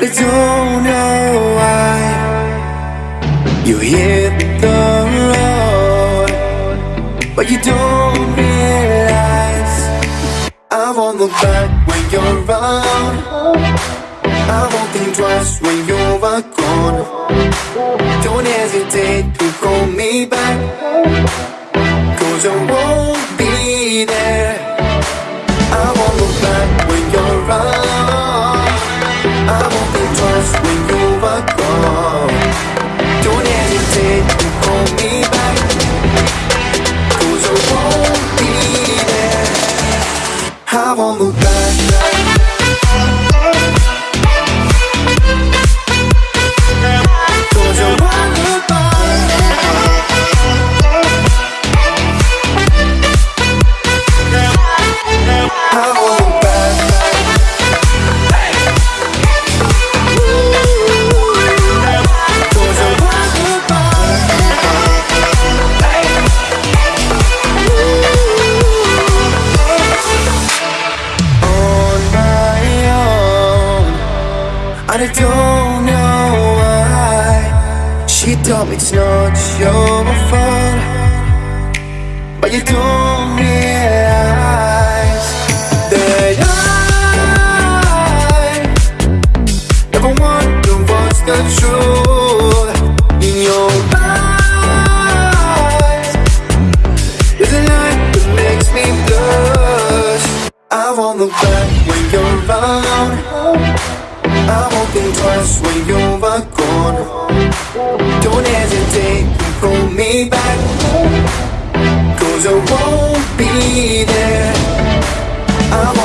But I don't know why. You hit the road But you don't realize. I won't look back when you're around. I won't think twice when you are gone Don't hesitate to call me back Cause I won't be I won't look back I don't know why. She told me it's not your fault But you don't realize That I Never wonder what's the truth In your eyes. There's a light that makes me blush. I won't look back talking twice when you were gone Don't hesitate, to call me back. Cause I won't be there. I'll